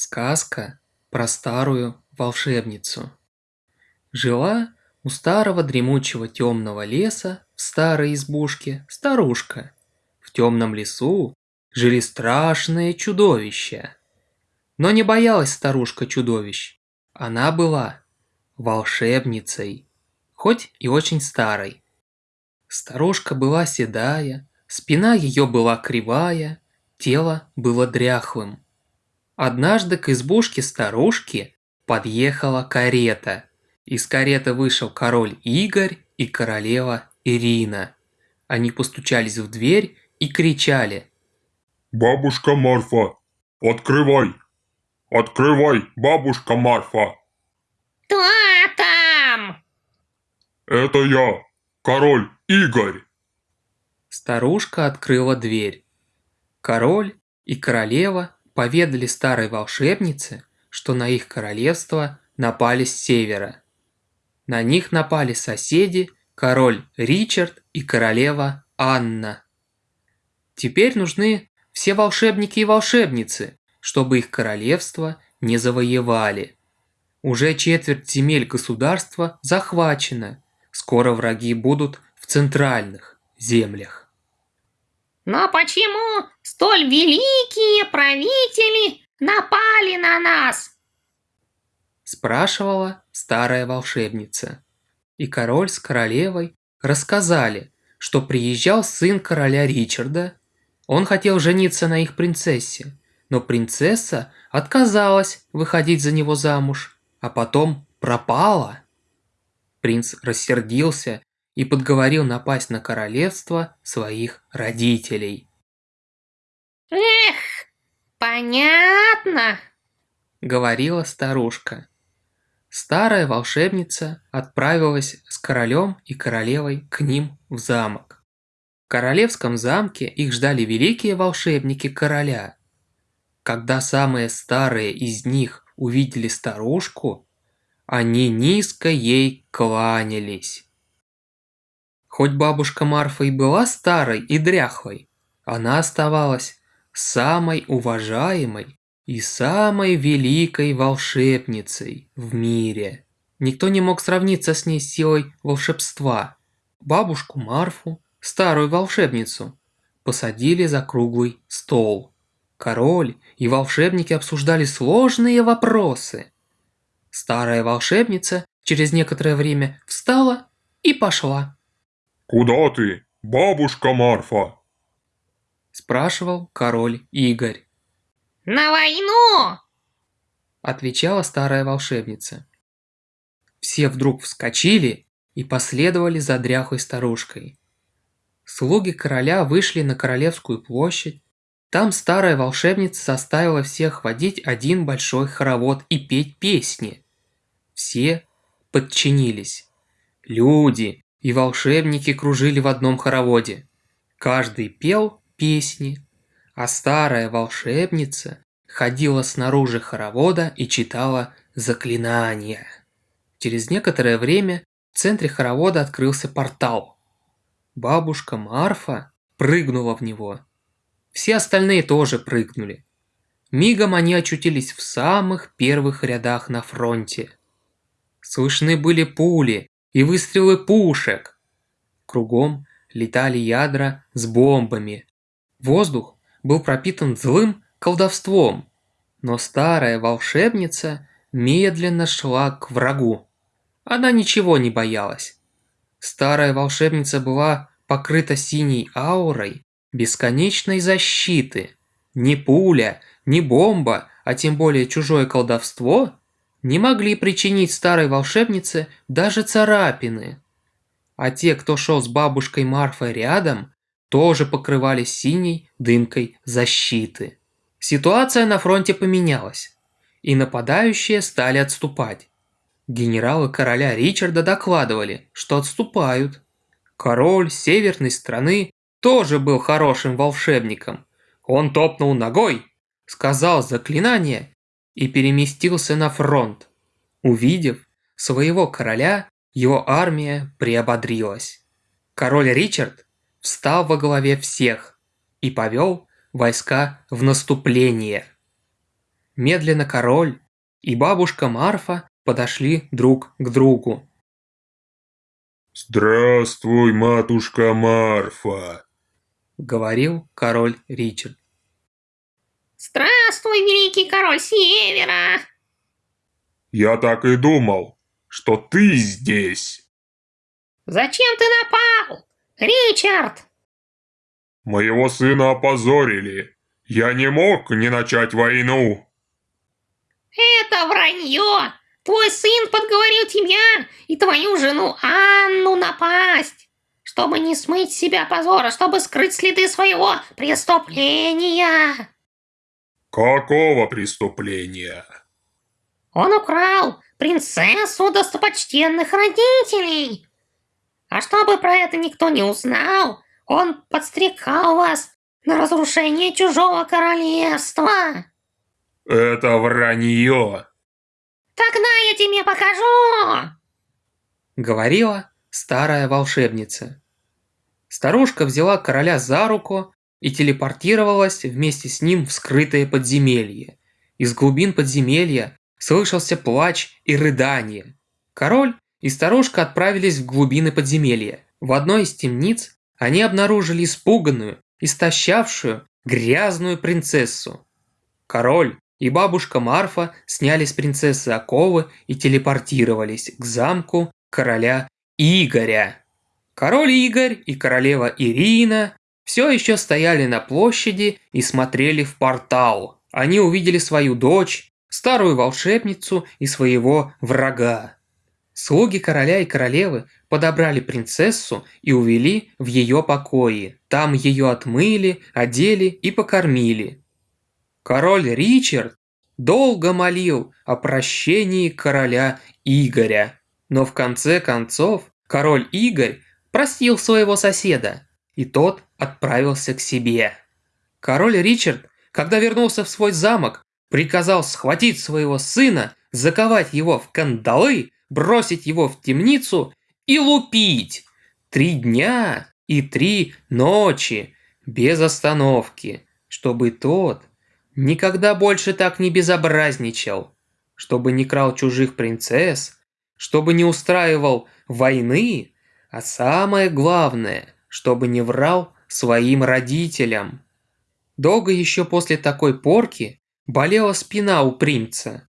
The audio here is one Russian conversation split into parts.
Сказка про старую волшебницу. Жила у старого дремучего темного леса в старой избушке старушка. В темном лесу жили страшные чудовища. Но не боялась старушка чудовищ. Она была волшебницей, хоть и очень старой. Старушка была седая, спина ее была кривая, тело было дряхлым. Однажды к избушке старушки подъехала карета. Из кареты вышел король Игорь и королева Ирина. Они постучались в дверь и кричали. «Бабушка Марфа, открывай! Открывай, бабушка Марфа!» «Кто там?» «Это я, король Игорь!» Старушка открыла дверь. Король и королева поведали старой волшебнице, что на их королевство напали с севера. На них напали соседи, король Ричард и королева Анна. Теперь нужны все волшебники и волшебницы, чтобы их королевство не завоевали. Уже четверть земель государства захвачена, скоро враги будут в центральных землях. Но почему столь великие правители напали на нас? Спрашивала старая волшебница. И король с королевой рассказали, что приезжал сын короля Ричарда. Он хотел жениться на их принцессе, но принцесса отказалась выходить за него замуж, а потом пропала. Принц рассердился и подговорил напасть на королевство своих родителей. «Эх, понятно», — говорила старушка. Старая волшебница отправилась с королем и королевой к ним в замок. В королевском замке их ждали великие волшебники короля. Когда самые старые из них увидели старушку, они низко ей кланялись. Хоть бабушка Марфа и была старой и дряхлой, она оставалась самой уважаемой и самой великой волшебницей в мире. Никто не мог сравниться с ней силой волшебства. Бабушку Марфу, старую волшебницу, посадили за круглый стол. Король и волшебники обсуждали сложные вопросы. Старая волшебница через некоторое время встала и пошла. «Куда ты, бабушка Марфа?» Спрашивал король Игорь. «На войну!» Отвечала старая волшебница. Все вдруг вскочили и последовали за дряхлой старушкой. Слуги короля вышли на Королевскую площадь. Там старая волшебница заставила всех водить один большой хоровод и петь песни. Все подчинились. Люди, и волшебники кружили в одном хороводе. Каждый пел песни, а старая волшебница ходила снаружи хоровода и читала заклинания. Через некоторое время в центре хоровода открылся портал. Бабушка Марфа прыгнула в него. Все остальные тоже прыгнули. Мигом они очутились в самых первых рядах на фронте. Слышны были пули, и выстрелы пушек. Кругом летали ядра с бомбами. Воздух был пропитан злым колдовством, но старая волшебница медленно шла к врагу. Она ничего не боялась. Старая волшебница была покрыта синей аурой бесконечной защиты. Ни пуля, ни бомба, а тем более чужое колдовство не могли причинить старой волшебнице даже царапины. А те, кто шел с бабушкой Марфой рядом, тоже покрывались синей дымкой защиты. Ситуация на фронте поменялась, и нападающие стали отступать. Генералы короля Ричарда докладывали, что отступают. Король северной страны тоже был хорошим волшебником. Он топнул ногой, сказал заклинание и переместился на фронт. Увидев своего короля, его армия приободрилась. Король Ричард встал во главе всех и повел войска в наступление. медленно король и бабушка Марфа подошли друг к другу. Здравствуй, матушка Марфа. Говорил король Ричард. Здравствуй, великий король Севера! Я так и думал, что ты здесь. Зачем ты напал, Ричард? Моего сына опозорили. Я не мог не начать войну. Это вранье! Твой сын подговорил тебя и твою жену Анну напасть, чтобы не смыть себя позора, чтобы скрыть следы своего преступления. Какого преступления? Он украл принцессу достопочтенных родителей. А чтобы про это никто не узнал, он подстрекал вас на разрушение чужого королевства. Это вранье. Тогда я тебе покажу. Говорила старая волшебница. Старушка взяла короля за руку и телепортировалась вместе с ним в скрытое подземелье. Из глубин подземелья слышался плач и рыдание. Король и старушка отправились в глубины подземелья. В одной из темниц они обнаружили испуганную, истощавшую, грязную принцессу. Король и бабушка Марфа сняли с принцессы оковы и телепортировались к замку короля Игоря. Король Игорь и королева Ирина все еще стояли на площади и смотрели в портал. Они увидели свою дочь, старую волшебницу и своего врага. Слуги короля и королевы подобрали принцессу и увели в ее покои. Там ее отмыли, одели и покормили. Король Ричард долго молил о прощении короля Игоря. Но в конце концов король Игорь простил своего соседа, и тот отправился к себе. Король Ричард, когда вернулся в свой замок, приказал схватить своего сына, заковать его в кандалы бросить его в темницу и лупить. Три дня и три ночи без остановки, чтобы тот никогда больше так не безобразничал, чтобы не крал чужих принцесс, чтобы не устраивал войны, а самое главное, чтобы не врал своим родителям. Долго еще после такой порки болела спина у принца.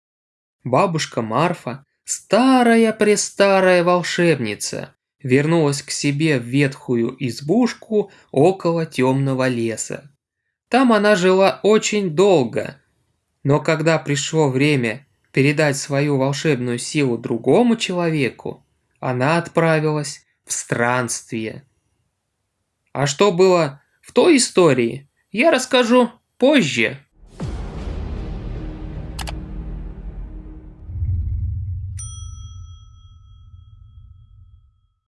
Бабушка Марфа Старая-престарая волшебница вернулась к себе в ветхую избушку около темного леса. Там она жила очень долго, но когда пришло время передать свою волшебную силу другому человеку, она отправилась в странствие. А что было в той истории, я расскажу позже.